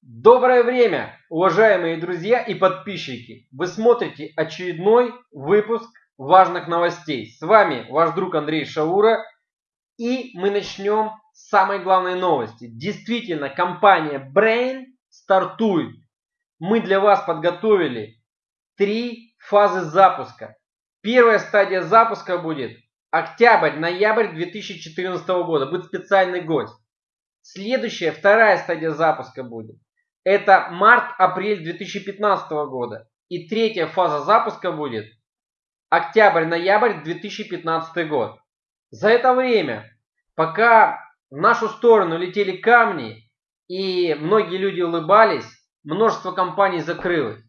Доброе время, уважаемые друзья и подписчики! Вы смотрите очередной выпуск важных новостей. С вами ваш друг Андрей Шаура. И мы начнем с самой главной новости. Действительно, компания Brain стартует. Мы для вас подготовили три фазы запуска. Первая стадия запуска будет октябрь-ноябрь 2014 года. Будет специальный гость. Следующая, вторая стадия запуска будет это март-апрель 2015 года. И третья фаза запуска будет октябрь-ноябрь 2015 год. За это время, пока в нашу сторону летели камни и многие люди улыбались, множество компаний закрылось.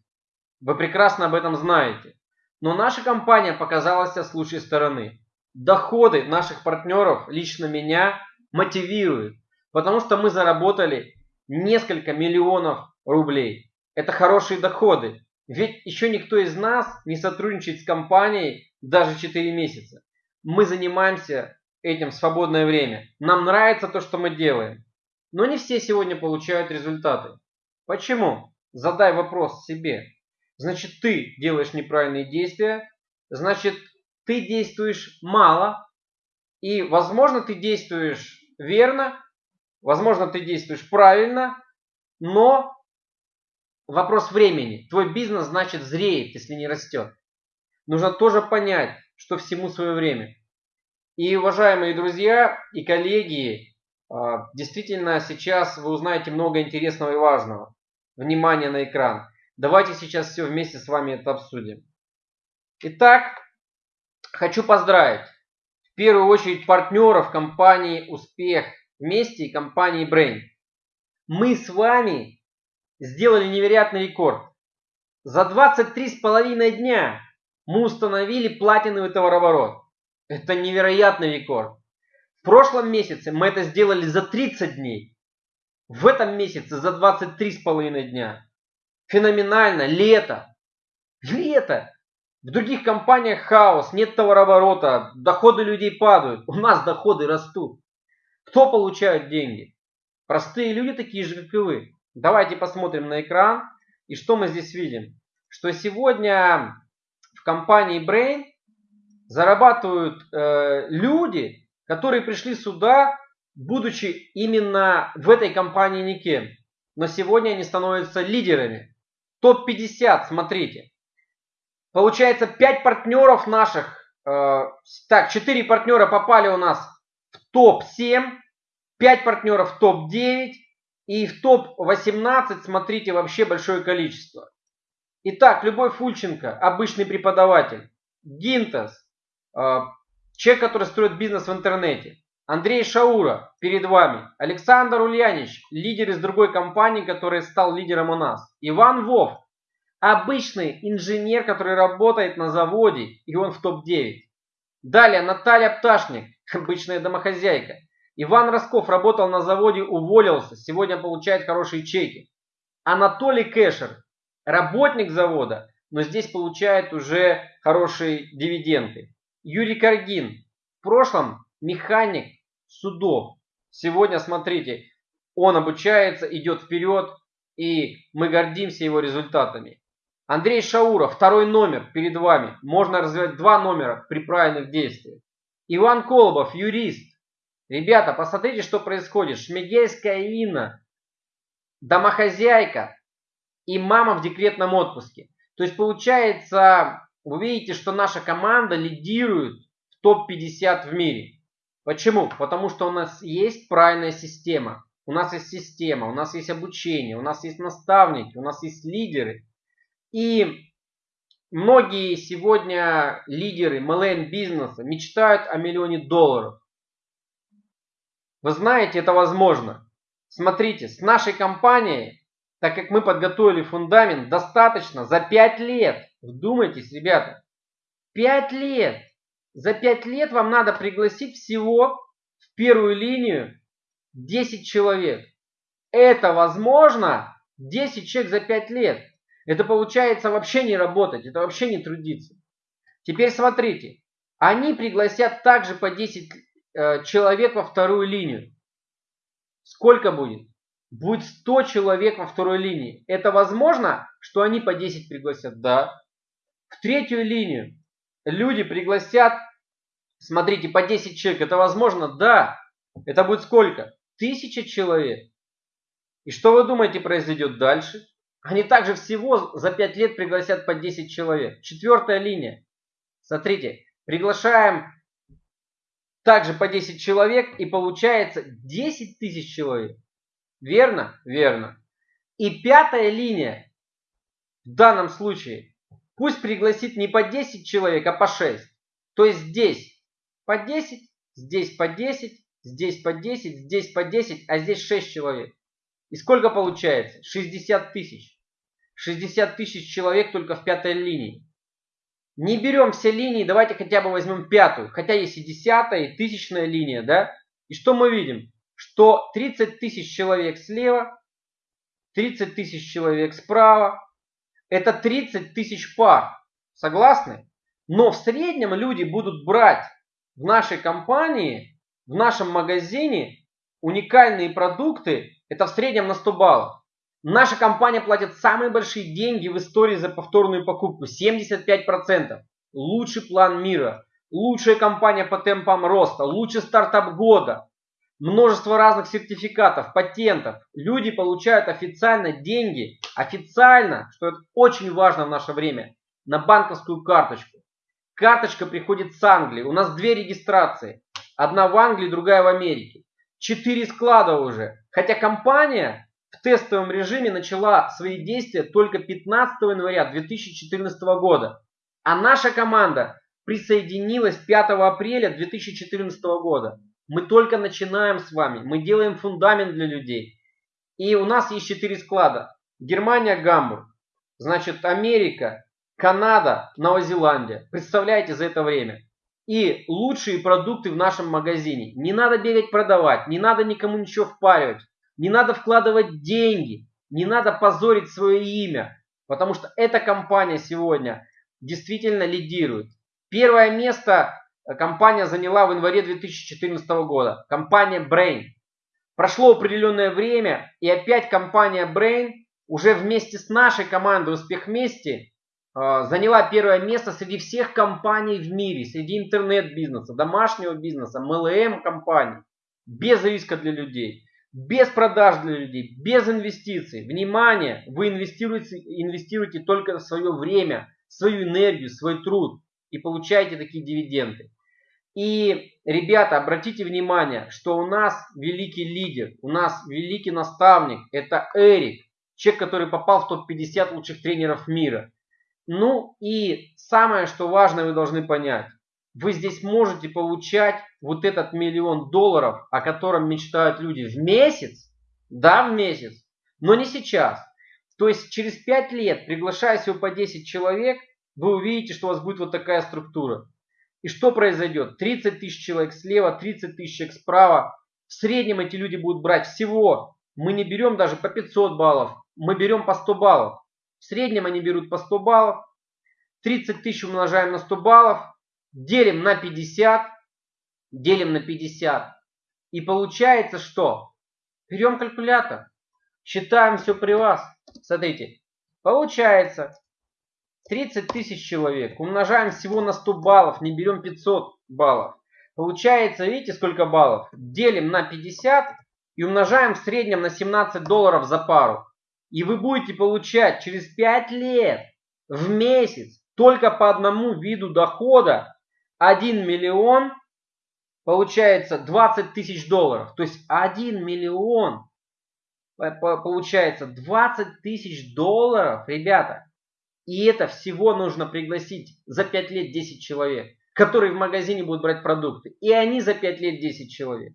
Вы прекрасно об этом знаете. Но наша компания показалась с лучшей стороны. Доходы наших партнеров, лично меня, мотивируют. Потому что мы заработали несколько миллионов рублей. Это хорошие доходы. Ведь еще никто из нас не сотрудничает с компанией даже 4 месяца. Мы занимаемся этим в свободное время. Нам нравится то, что мы делаем. Но не все сегодня получают результаты. Почему? Задай вопрос себе. Значит, ты делаешь неправильные действия. Значит, ты действуешь мало. И, возможно, ты действуешь верно, Возможно, ты действуешь правильно, но вопрос времени. Твой бизнес, значит, зреет, если не растет. Нужно тоже понять, что всему свое время. И, уважаемые друзья и коллеги, а, действительно сейчас вы узнаете много интересного и важного. Внимание на экран. Давайте сейчас все вместе с вами это обсудим. Итак, хочу поздравить в первую очередь партнеров компании «Успех» вместе и компании Brain. Мы с вами сделали невероятный рекорд. За 23,5 дня мы установили платиновый товарооборот. Это невероятный рекорд. В прошлом месяце мы это сделали за 30 дней. В этом месяце за 23,5 дня. Феноменально. Лето. Лето. В других компаниях хаос, нет товарооборота, доходы людей падают. У нас доходы растут. Кто получает деньги? Простые люди, такие же, как и вы. Давайте посмотрим на экран. И что мы здесь видим? Что сегодня в компании Brain зарабатывают э, люди, которые пришли сюда, будучи именно в этой компании никем. Но сегодня они становятся лидерами. Топ-50, смотрите. Получается 5 партнеров наших, э, так, 4 партнера попали у нас в топ-7, 5 партнеров в топ-9 и в топ-18 смотрите вообще большое количество. Итак, Любой Фульченко, обычный преподаватель. Гинтас, э, человек, который строит бизнес в интернете. Андрей Шаура перед вами. Александр Ульянич, лидер из другой компании, который стал лидером у нас. Иван Вов, обычный инженер, который работает на заводе, и он в топ-9. Далее Наталья Пташник, обычная домохозяйка. Иван Росков работал на заводе, уволился, сегодня получает хорошие чеки. Анатолий Кэшер, работник завода, но здесь получает уже хорошие дивиденды. Юрий Каргин, в прошлом механик судов. Сегодня, смотрите, он обучается, идет вперед, и мы гордимся его результатами. Андрей Шауров, второй номер перед вами. Можно развивать два номера при правильных действиях. Иван Колобов, юрист. Ребята, посмотрите, что происходит. Шмигельская Инна, домохозяйка и мама в декретном отпуске. То есть получается, вы видите, что наша команда лидирует в топ-50 в мире. Почему? Потому что у нас есть правильная система. У нас есть система, у нас есть обучение, у нас есть наставники, у нас есть лидеры. И многие сегодня лидеры MLM бизнеса мечтают о миллионе долларов. Вы знаете, это возможно. Смотрите, с нашей компанией, так как мы подготовили фундамент, достаточно за 5 лет. Вдумайтесь, ребята. 5 лет. За 5 лет вам надо пригласить всего в первую линию 10 человек. Это возможно 10 человек за 5 лет. Это получается вообще не работать, это вообще не трудиться. Теперь смотрите, они пригласят также по 10 Э, человек во вторую линию. Сколько будет? будет 100 человек во второй линии. Это возможно, что они по 10 пригласят? Да. В третью линию люди пригласят, смотрите, по 10 человек. Это возможно? Да. Это будет сколько? Тысяча человек. И что вы думаете произойдет дальше? Они также всего за 5 лет пригласят по 10 человек. Четвертая линия. Смотрите, приглашаем также по 10 человек и получается 10 тысяч человек. Верно? Верно. И пятая линия в данном случае пусть пригласит не по 10 человек, а по 6. То есть здесь по 10, здесь по 10, здесь по 10, здесь по 10, а здесь 6 человек. И сколько получается? 60 тысяч. 60 тысяч человек только в пятой линии. Не берем все линии, давайте хотя бы возьмем пятую. Хотя есть и десятая, и тысячная линия, да? И что мы видим? Что 30 тысяч человек слева, 30 тысяч человек справа. Это 30 тысяч пар. Согласны? Но в среднем люди будут брать в нашей компании, в нашем магазине уникальные продукты это в среднем на 100 баллов. Наша компания платит самые большие деньги в истории за повторную покупку. 75%. Лучший план мира. Лучшая компания по темпам роста. Лучший стартап года. Множество разных сертификатов, патентов. Люди получают официально деньги. Официально, что это очень важно в наше время. На банковскую карточку. Карточка приходит с Англии. У нас две регистрации. Одна в Англии, другая в Америке. Четыре склада уже. Хотя компания в тестовом режиме начала свои действия только 15 января 2014 года. А наша команда присоединилась 5 апреля 2014 года. Мы только начинаем с вами. Мы делаем фундамент для людей. И у нас есть четыре склада. Германия, Гамбург. Значит, Америка, Канада, Новая Зеландия. Представляете за это время и лучшие продукты в нашем магазине. Не надо бегать продавать, не надо никому ничего впаривать, не надо вкладывать деньги, не надо позорить свое имя, потому что эта компания сегодня действительно лидирует. Первое место компания заняла в январе 2014 года. Компания Brain. Прошло определенное время, и опять компания Brain уже вместе с нашей командой «Успех вместе» А, заняла первое место среди всех компаний в мире, среди интернет-бизнеса, домашнего бизнеса, MLM компаний, без риска для людей, без продаж для людей, без инвестиций. Внимание, вы инвестируете, инвестируете только свое время, свою энергию, свой труд и получаете такие дивиденды. И, ребята, обратите внимание, что у нас великий лидер, у нас великий наставник, это Эрик, человек, который попал в топ-50 лучших тренеров мира. Ну и самое, что важно, вы должны понять. Вы здесь можете получать вот этот миллион долларов, о котором мечтают люди в месяц. Да, в месяц. Но не сейчас. То есть через 5 лет, приглашая всего по 10 человек, вы увидите, что у вас будет вот такая структура. И что произойдет? 30 тысяч человек слева, 30 тысяч человек справа. В среднем эти люди будут брать всего. Мы не берем даже по 500 баллов, мы берем по 100 баллов. В среднем они берут по 100 баллов. 30 тысяч умножаем на 100 баллов. Делим на 50. Делим на 50. И получается что? Берем калькулятор. Считаем все при вас. Смотрите. Получается 30 тысяч человек. Умножаем всего на 100 баллов. Не берем 500 баллов. Получается, видите, сколько баллов? Делим на 50 и умножаем в среднем на 17 долларов за пару. И вы будете получать через 5 лет в месяц только по одному виду дохода 1 миллион получается 20 тысяч долларов. То есть 1 миллион получается 20 тысяч долларов, ребята. И это всего нужно пригласить за 5 лет 10 человек, которые в магазине будут брать продукты. И они за 5 лет 10 человек.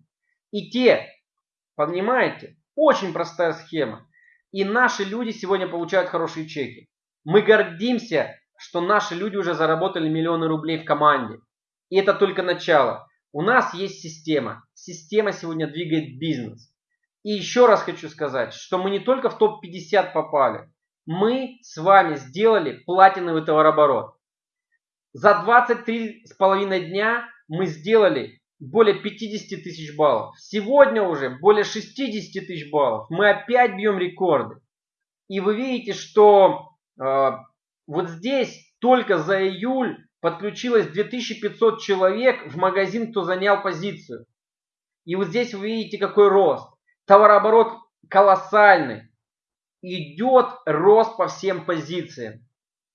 И те, понимаете, очень простая схема. И наши люди сегодня получают хорошие чеки. Мы гордимся, что наши люди уже заработали миллионы рублей в команде. И это только начало. У нас есть система. Система сегодня двигает бизнес. И еще раз хочу сказать, что мы не только в топ-50 попали. Мы с вами сделали платиновый товарооборот. За 23 с половиной дня мы сделали более 50 тысяч баллов. Сегодня уже более 60 тысяч баллов. Мы опять бьем рекорды. И вы видите, что э, вот здесь только за июль подключилось 2500 человек в магазин, кто занял позицию. И вот здесь вы видите, какой рост. Товарооборот колоссальный. Идет рост по всем позициям.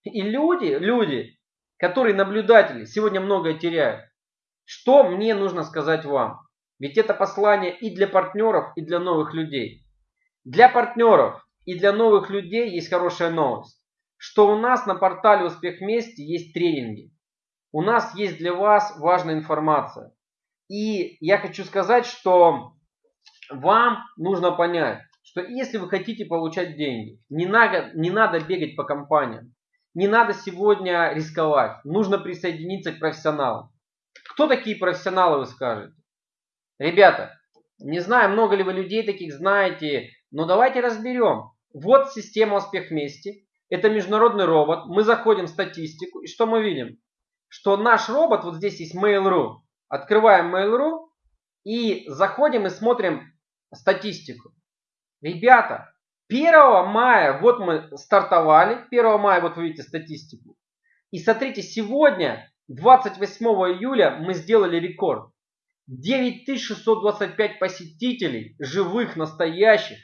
И люди, люди, которые наблюдатели, сегодня многое теряют. Что мне нужно сказать вам? Ведь это послание и для партнеров, и для новых людей. Для партнеров и для новых людей есть хорошая новость. Что у нас на портале Успех вместе есть тренинги. У нас есть для вас важная информация. И я хочу сказать, что вам нужно понять, что если вы хотите получать деньги, не надо, не надо бегать по компаниям. Не надо сегодня рисковать. Нужно присоединиться к профессионалам. Кто такие профессионалы, вы скажете? Ребята, не знаю, много ли вы людей таких знаете, но давайте разберем. Вот система «Успех вместе». Это международный робот. Мы заходим в статистику. И что мы видим? Что наш робот, вот здесь есть Mail.ru. Открываем Mail.ru и заходим и смотрим статистику. Ребята, 1 мая, вот мы стартовали, 1 мая, вот вы видите статистику. И смотрите, сегодня, 28 июля, мы сделали рекорд. 9625 посетителей, живых, настоящих,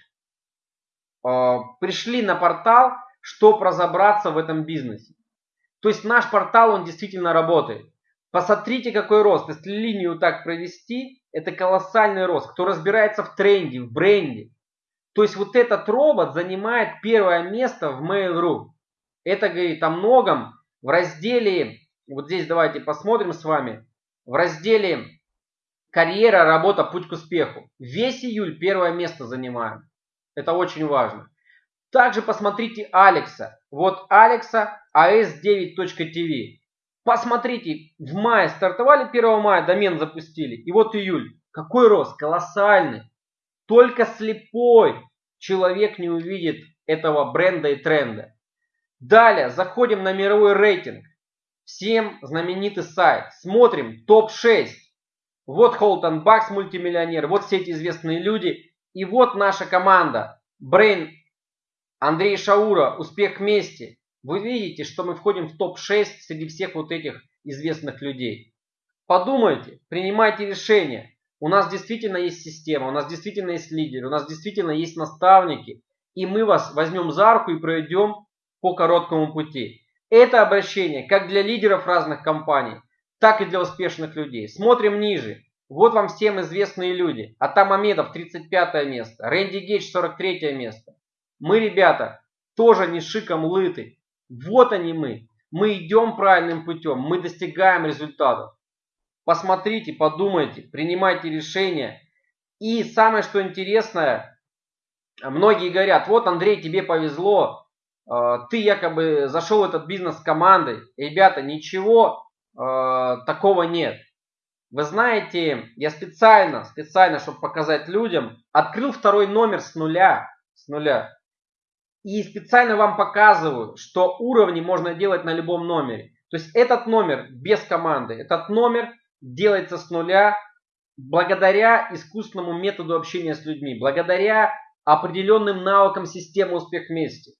э, пришли на портал, чтобы разобраться в этом бизнесе. То есть наш портал, он действительно работает. Посмотрите, какой рост. Если линию так провести, это колоссальный рост. Кто разбирается в тренде, в бренде. То есть вот этот робот занимает первое место в Mail.ru. Это говорит о многом. В разделе, вот здесь давайте посмотрим с вами, в разделе карьера, работа, путь к успеху. Весь июль первое место занимаем. Это очень важно. Также посмотрите Алекса. Вот Алекса as9.tv. Посмотрите, в мае стартовали 1 мая, домен запустили. И вот июль. Какой рост? Колоссальный. Только слепой человек не увидит этого бренда и тренда. Далее заходим на мировой рейтинг. Всем знаменитый сайт. Смотрим топ-6. Вот Холтон Бакс, мультимиллионер. Вот все эти известные люди. И вот наша команда. Брейн Андрей Шаура. Успех вместе вы видите, что мы входим в топ-6 среди всех вот этих известных людей. Подумайте, принимайте решения. У нас действительно есть система, у нас действительно есть лидеры, у нас действительно есть наставники. И мы вас возьмем за руку и пройдем по короткому пути. Это обращение как для лидеров разных компаний, так и для успешных людей. Смотрим ниже. Вот вам всем известные люди. Атам Амедов 35 место, Рэнди Гейдж 43 место. Мы, ребята, тоже не шиком лыты. Вот они мы. Мы идем правильным путем, мы достигаем результатов. Посмотрите, подумайте, принимайте решения. И самое, что интересное, многие говорят, вот Андрей, тебе повезло, э, ты якобы зашел в этот бизнес с командой. Ребята, ничего э, такого нет. Вы знаете, я специально, специально, чтобы показать людям, открыл второй номер с нуля. С нуля. И специально вам показываю, что уровни можно делать на любом номере. То есть этот номер без команды, этот номер делается с нуля благодаря искусственному методу общения с людьми, благодаря определенным навыкам системы успех вместе.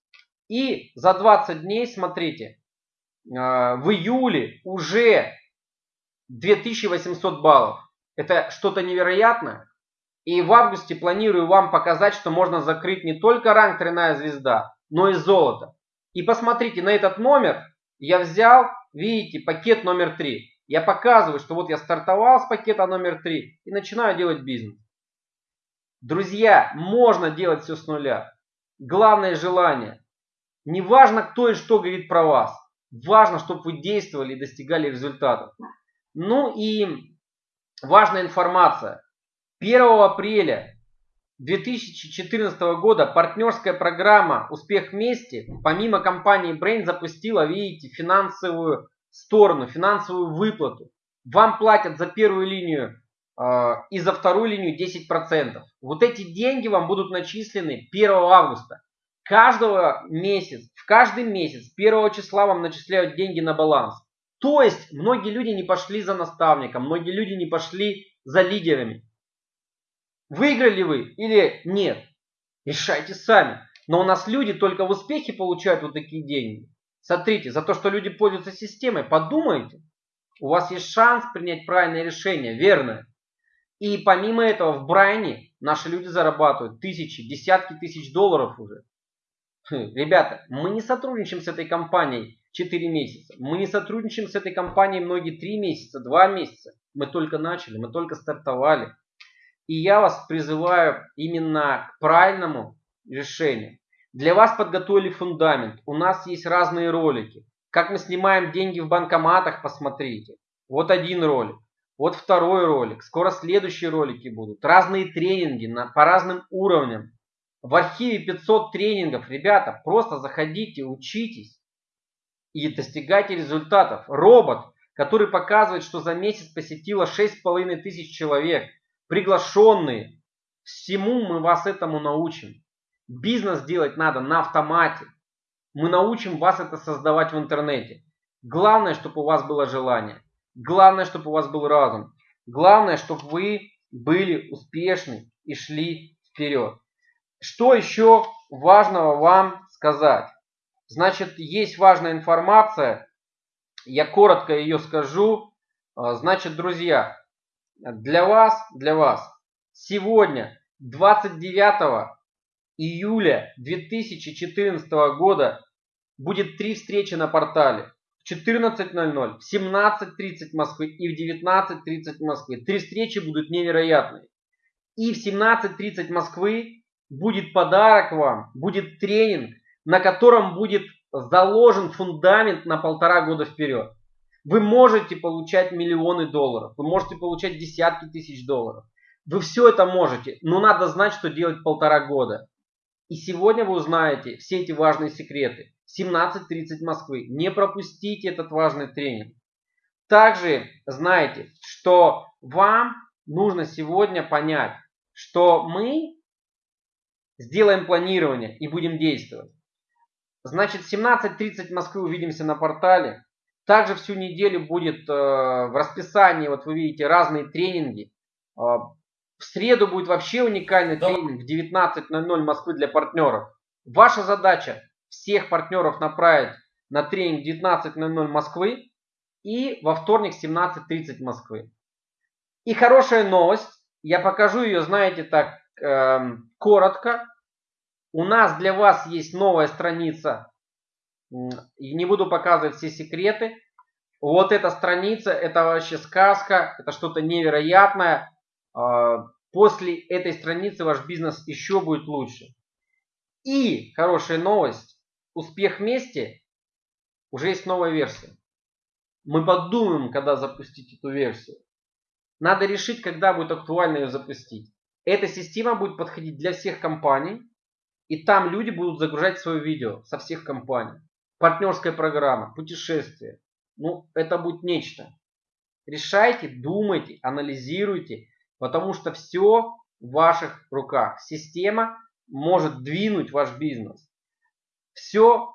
И за 20 дней, смотрите, а, в июле уже 2800 баллов. Это что-то невероятное. И в августе планирую вам показать, что можно закрыть не только ранг тройная звезда, но и золото. И посмотрите, на этот номер я взял, видите, пакет номер 3. Я показываю, что вот я стартовал с пакета номер 3 и начинаю делать бизнес. Друзья, можно делать все с нуля. Главное желание. Не важно, кто и что говорит про вас. Важно, чтобы вы действовали и достигали результатов. Ну и важная информация. 1 апреля 2014 года партнерская программа «Успех вместе» помимо компании Brain запустила, видите, финансовую сторону, финансовую выплату. Вам платят за первую линию э, и за вторую линию 10%. Вот эти деньги вам будут начислены 1 августа. Каждого месяц, в каждый месяц 1 числа вам начисляют деньги на баланс. То есть многие люди не пошли за наставником, многие люди не пошли за лидерами. Выиграли вы или нет? Решайте сами. Но у нас люди только в успехе получают вот такие деньги. Смотрите, за то, что люди пользуются системой, подумайте. У вас есть шанс принять правильное решение, верное. И помимо этого в Брайне наши люди зарабатывают тысячи, десятки тысяч долларов уже. Хм, ребята, мы не сотрудничаем с этой компанией 4 месяца. Мы не сотрудничаем с этой компанией многие 3 месяца, 2 месяца. Мы только начали, мы только стартовали. И я вас призываю именно к правильному решению. Для вас подготовили фундамент. У нас есть разные ролики. Как мы снимаем деньги в банкоматах, посмотрите. Вот один ролик. Вот второй ролик. Скоро следующие ролики будут. Разные тренинги на, по разным уровням. В архиве 500 тренингов. Ребята, просто заходите, учитесь и достигайте результатов. Робот, который показывает, что за месяц посетило 6,5 тысяч человек. Приглашенные. Всему мы вас этому научим. Бизнес делать надо на автомате. Мы научим вас это создавать в интернете. Главное, чтобы у вас было желание. Главное, чтобы у вас был разум. Главное, чтобы вы были успешны и шли вперед. Что еще важного вам сказать? Значит, есть важная информация. Я коротко ее скажу. А, значит, друзья, для вас, для вас сегодня, 29 июля 2014 года, будет три встречи на портале. 14.00, в 17.30 Москвы и в 19.30 Москвы. Три встречи будут невероятные. И в 17.30 Москвы будет подарок вам, будет тренинг, на котором будет заложен фундамент на полтора года вперед. Вы можете получать миллионы долларов, вы можете получать десятки тысяч долларов. Вы все это можете, но надо знать, что делать полтора года. И сегодня вы узнаете все эти важные секреты. 17.30 Москвы. Не пропустите этот важный тренинг. Также знайте, что вам нужно сегодня понять, что мы сделаем планирование и будем действовать. Значит, 17.30 Москвы увидимся на портале. Также всю неделю будет э, в расписании, вот вы видите, разные тренинги. Э, в среду будет вообще уникальный да. тренинг в 19.00 Москвы для партнеров. Ваша задача всех партнеров направить на тренинг 19.00 Москвы и во вторник 17.30 Москвы. И хорошая новость, я покажу ее, знаете, так э, коротко. У нас для вас есть новая страница, и не буду показывать все секреты. Вот эта страница, это вообще сказка, это что-то невероятное. А, после этой страницы ваш бизнес еще будет лучше. И хорошая новость, успех вместе, уже есть новая версия. Мы подумаем, когда запустить эту версию. Надо решить, когда будет актуально ее запустить. Эта система будет подходить для всех компаний. И там люди будут загружать свое видео со всех компаний. Партнерская программа, путешествие. Ну, это будет нечто. Решайте, думайте, анализируйте, потому что все в ваших руках. Система может двинуть ваш бизнес все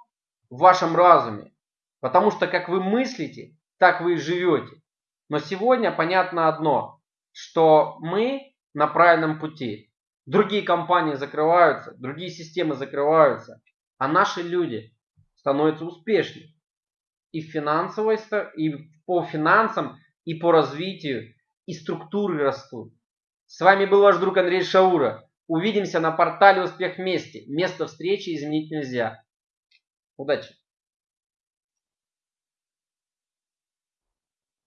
в вашем разуме. Потому что как вы мыслите, так вы и живете. Но сегодня понятно одно, что мы на правильном пути. Другие компании закрываются, другие системы закрываются, а наши люди становятся успешнее. И финансово, и по финансам, и по развитию, и структуры растут. С вами был ваш друг Андрей Шаура. Увидимся на портале «Успех вместе». Место встречи изменить нельзя. Удачи!